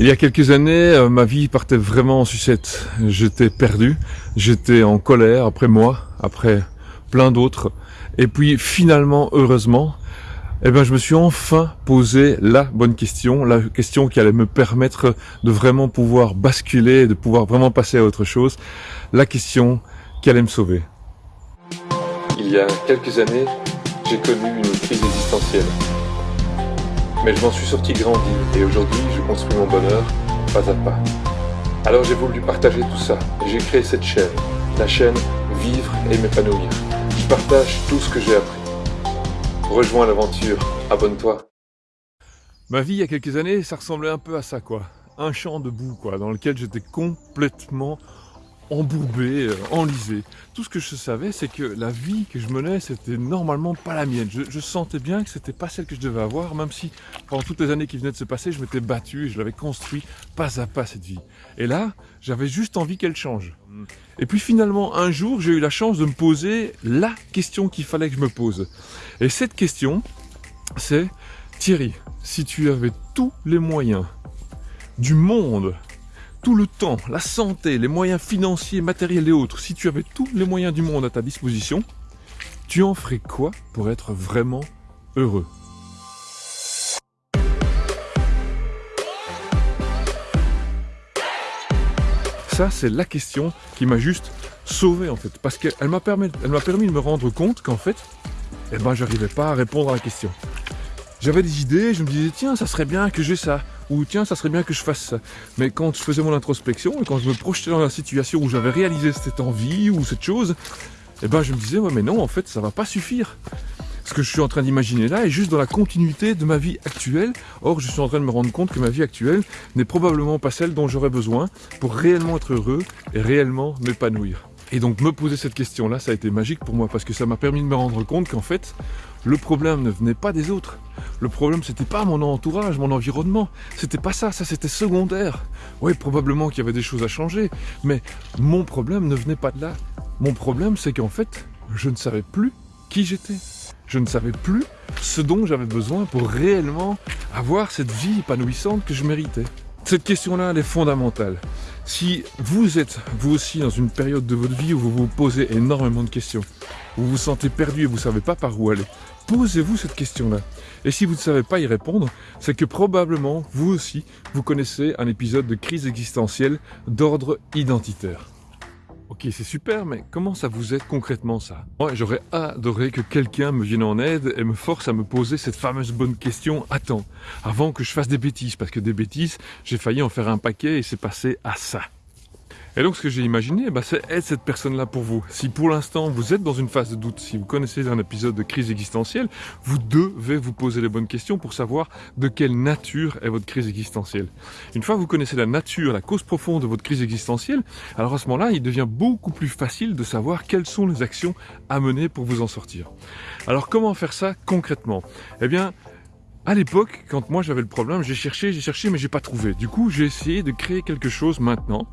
Il y a quelques années, euh, ma vie partait vraiment en sucette. J'étais perdu, j'étais en colère après moi, après plein d'autres. Et puis finalement, heureusement, eh ben, je me suis enfin posé la bonne question, la question qui allait me permettre de vraiment pouvoir basculer, de pouvoir vraiment passer à autre chose, la question qui allait me sauver. Il y a quelques années, j'ai connu une crise existentielle. Mais je m'en suis sorti grandi et aujourd'hui je construis mon bonheur pas à pas. Alors j'ai voulu partager tout ça et j'ai créé cette chaîne, la chaîne Vivre et m'épanouir. Je partage tout ce que j'ai appris. Rejoins l'aventure, abonne-toi. Ma vie il y a quelques années, ça ressemblait un peu à ça quoi. Un champ de boue quoi, dans lequel j'étais complètement embourbé, euh, enlisé. Tout ce que je savais, c'est que la vie que je menais, c'était normalement pas la mienne. Je, sentais bien que c'était pas celle que je devais avoir, même si pendant toutes les années qui venaient de se passer, je m'étais battu et je l'avais construit pas à pas cette vie. Et là, j'avais juste envie qu'elle change. Et puis finalement, un jour, j'ai eu la chance de me poser la question qu'il fallait que je me pose. Et cette question, c'est Thierry, si tu avais tous les moyens du monde tout le temps, la santé, les moyens financiers, matériels et autres, si tu avais tous les moyens du monde à ta disposition, tu en ferais quoi pour être vraiment heureux? Ça, c'est la question qui m'a juste sauvé en fait, parce qu'elle m'a permis, de me rendre compte qu'en fait, eh ben, j'arrivais pas à répondre à la question. J'avais des idées, je me disais, tiens, ça serait bien que j'ai ça ou tiens, ça serait bien que je fasse ça. Mais quand je faisais mon introspection et quand je me projetais dans la situation où j'avais réalisé cette envie ou cette chose, eh ben je me disais, ouais, mais non, en fait, ça va pas suffire. Ce que je suis en train d'imaginer là est juste dans la continuité de ma vie actuelle. Or, je suis en train de me rendre compte que ma vie actuelle n'est probablement pas celle dont j'aurais besoin pour réellement être heureux et réellement m'épanouir. Et donc me poser cette question-là, ça a été magique pour moi parce que ça m'a permis de me rendre compte qu'en fait, le problème ne venait pas des autres. Le problème, c'était pas mon entourage, mon environnement. C'était pas ça, ça c'était secondaire. Oui, probablement qu'il y avait des choses à changer, mais mon problème ne venait pas de là. Mon problème, c'est qu'en fait, je ne savais plus qui j'étais. Je ne savais plus ce dont j'avais besoin pour réellement avoir cette vie épanouissante que je méritais. Cette question-là, elle est fondamentale. Si vous êtes, vous aussi, dans une période de votre vie où vous vous posez énormément de questions, vous vous sentez perdu et vous ne savez pas par où aller, posez-vous cette question-là. Et si vous ne savez pas y répondre, c'est que probablement, vous aussi, vous connaissez un épisode de crise existentielle d'ordre identitaire. Ok, c'est super, mais comment ça vous aide concrètement ça? Moi, j'aurais adoré que quelqu'un me vienne en aide et me force à me poser cette fameuse bonne question « Attends, avant que je fasse des bêtises », parce que des bêtises, j'ai failli en faire un paquet et c'est passé à ça. Et donc ce que j'ai imaginé, bah, c'est être cette personne-là pour vous. Si pour l'instant vous êtes dans une phase de doute, si vous connaissez un épisode de crise existentielle, vous devez vous poser les bonnes questions pour savoir de quelle nature est votre crise existentielle. Une fois que vous connaissez la nature, la cause profonde de votre crise existentielle, alors à ce moment-là, il devient beaucoup plus facile de savoir quelles sont les actions à mener pour vous en sortir. Alors comment faire ça concrètement? Eh bien, à l'époque, quand moi j'avais le problème, j'ai cherché, j'ai cherché, mais j'ai pas trouvé. Du coup, j'ai essayé de créer quelque chose maintenant,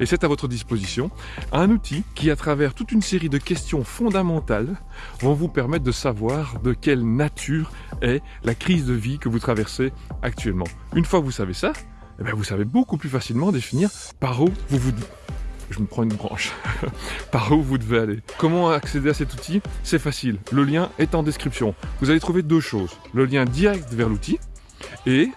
et c'est à votre disposition, un outil qui, à travers toute une série de questions fondamentales, vont vous permettre de savoir de quelle nature est la crise de vie que vous traversez actuellement. Une fois que vous savez ça, eh bien, vous savez beaucoup plus facilement définir par où vous vous je me prends une branche. Par où vous devez aller Comment accéder à cet outil? C'est facile. Le lien est en description. Vous allez trouver deux choses. Le lien direct vers l'outil et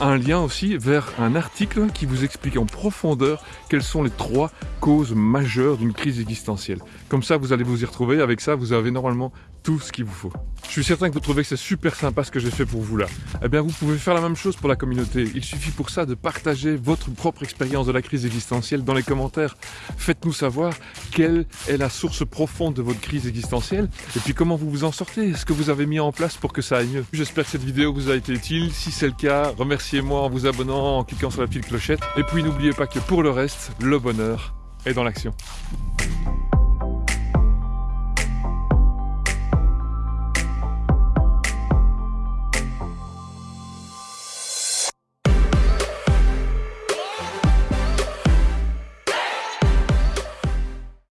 un lien aussi vers un article qui vous explique en profondeur quelles sont les trois causes majeures d'une crise existentielle. Comme ça, vous allez vous y retrouver. Avec ça, vous avez normalement tout ce qu'il vous faut. Je suis certain que vous trouvez que c'est super sympa ce que j'ai fait pour vous là. Eh bien, vous pouvez faire la même chose pour la communauté. Il suffit pour ça de partager votre propre expérience de la crise existentielle dans les commentaires. Faites-nous savoir quelle est la source profonde de votre crise existentielle et puis comment vous vous en sortez? Est-ce que vous avez mis en place pour que ça aille mieux? J'espère que cette vidéo vous a été utile. Si c'est le cas, remerciez-moi en vous abonnant, en cliquant sur la petite clochette. Et puis n'oubliez pas que pour le reste, le bonheur est dans l'action.